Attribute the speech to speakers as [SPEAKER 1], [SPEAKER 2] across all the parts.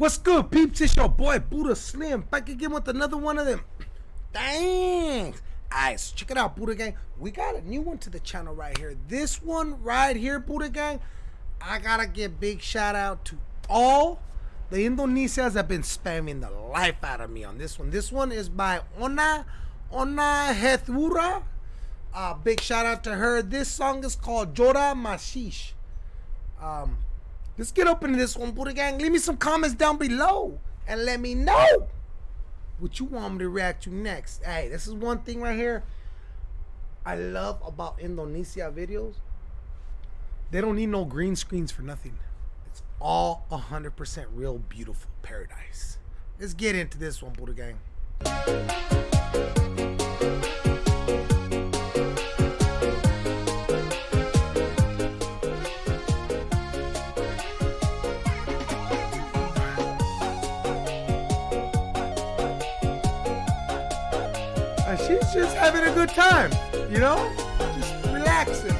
[SPEAKER 1] What's good, peeps? It's your boy Buddha Slim back again with another one of them. Thanks. Alright, so check it out, Buddha Gang. We got a new one to the channel right here. This one right here, Buddha Gang. I gotta give big shout out to all the Indonesians that have been spamming the life out of me on this one. This one is by Ona Ona Hetharua. Uh, big shout out to her. This song is called Jora Mashish. Um, let's get up into this one, Buddha Gang. Leave me some comments down below and let me know what you want me to react to next. Hey, this is one thing right here I love about Indonesia videos. They don't need no green screens for nothing. It's all 100% real beautiful paradise. Let's get into this one, Buddha Gang. She's just having a good time, you know? Just relaxing.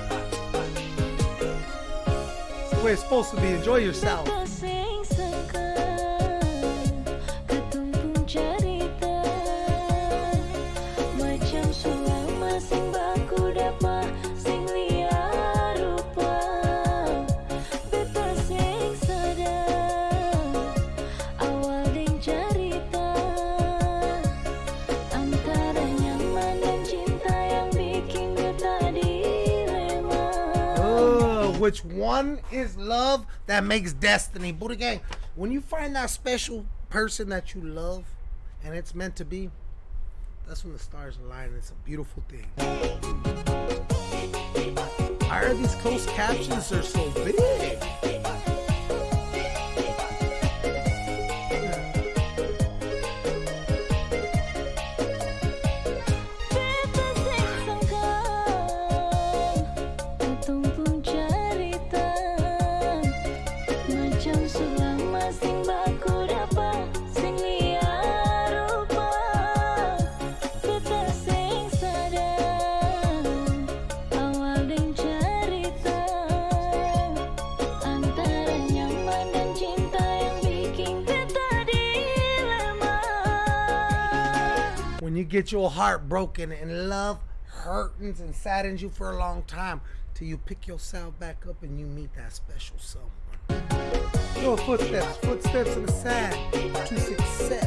[SPEAKER 1] It's the way it's supposed to be. Enjoy yourself. Which one is love that makes destiny? Buddha Gang, when you find that special person that you love and it's meant to be, that's when the stars align. It's a beautiful thing. Why are these closed captions are so big? Get your heart broken and love hurtens and saddens you for a long time till you pick yourself back up and you meet that special someone. Your footsteps, footsteps in the sand to success.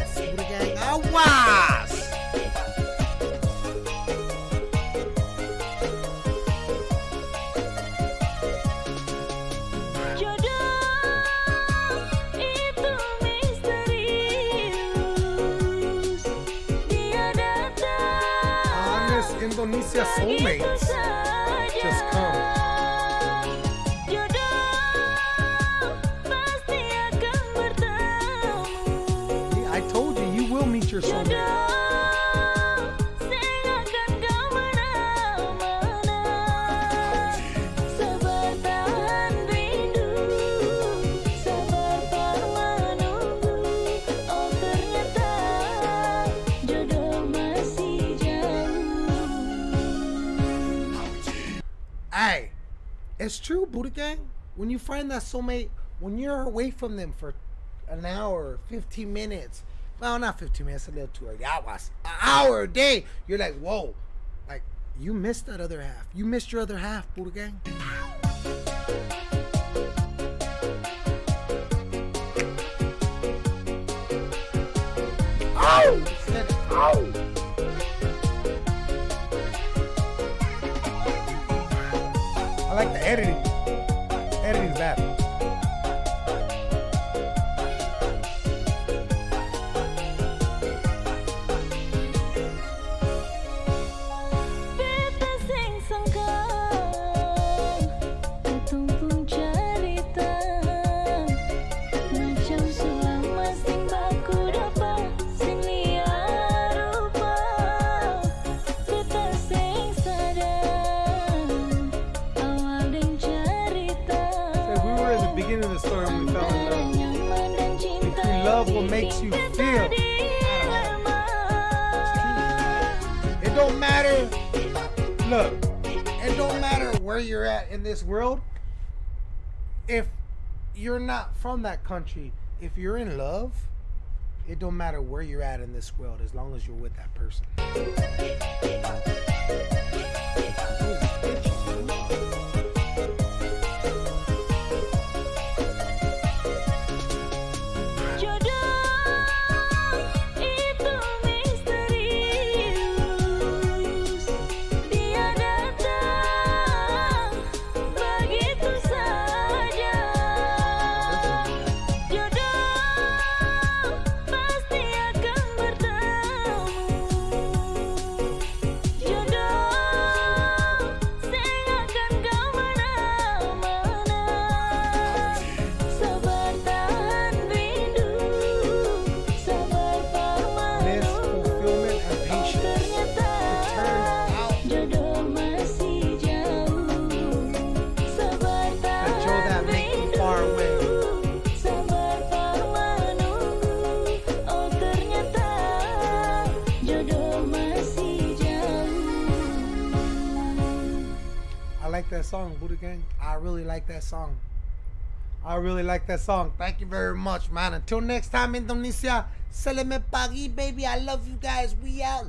[SPEAKER 1] Honest Indonesia
[SPEAKER 2] begitu
[SPEAKER 1] soulmates. just come.
[SPEAKER 2] Jodoh pasti akan bertemu
[SPEAKER 1] I told you, you will meet your soulmate. It's true, Buddha Gang. When you find that soulmate, when you're away from them for an hour, 15 minutes, well, not 15 minutes, a little too early, hours, an hour a day, you're like, whoa, like, you missed that other half. You missed your other half, Buddha Gang. Oh! Oh! Like the editing. Editing's bad. the story when we fell in love. If you love what makes you feel, it don't matter. Look, it don't matter where you're at in this world. If you're not from that country, if you're in love, it don't matter where you're at in this world as long as you're with that person. song, Buddha Gang. I really like that song. I really like that song. Thank you very much, man. Until next time, Indonesia. Selamat pagi, baby. I love you guys. We out.